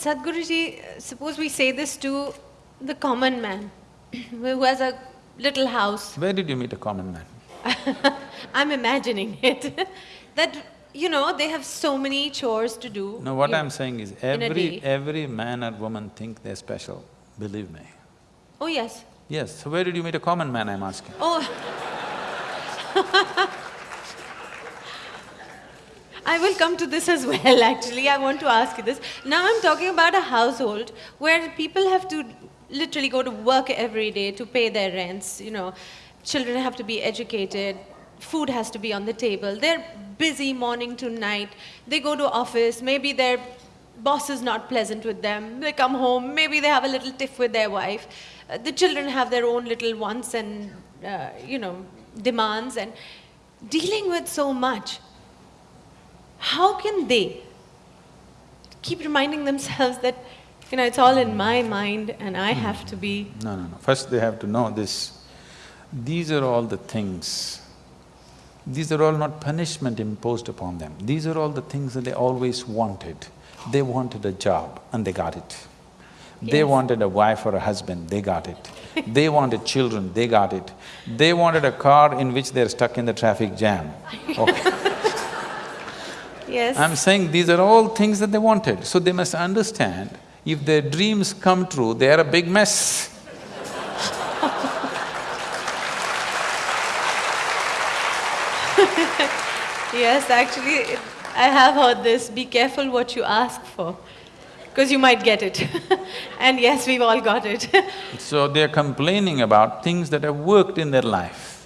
Sadhguruji, suppose we say this to the common man who has a little house. Where did you meet a common man? I'm imagining it. that, you know, they have so many chores to do. No, what in- I'm saying is every… every man or woman think they're special, believe me. Oh, yes. Yes, so where did you meet a common man, I'm asking? Oh. I will come to this as well, actually. I want to ask you this. Now I'm talking about a household where people have to literally go to work every day to pay their rents, you know. Children have to be educated, food has to be on the table. They're busy morning to night. They go to office, maybe their boss is not pleasant with them. They come home, maybe they have a little tiff with their wife. Uh, the children have their own little wants and, uh, you know, demands and dealing with so much. How can they keep reminding themselves that, you know, it's all in my mind and I hmm. have to be… No, no, no. First they have to know this. These are all the things, these are all not punishment imposed upon them. These are all the things that they always wanted. They wanted a job and they got it. They wanted a wife or a husband, they got it. they wanted children, they got it. They wanted a car in which they're stuck in the traffic jam. Okay. Yes. I'm saying these are all things that they wanted, so they must understand, if their dreams come true, they are a big mess. Yes, actually, I have heard this, be careful what you ask for, because you might get it. and yes, we've all got it. So they're complaining about things that have worked in their life.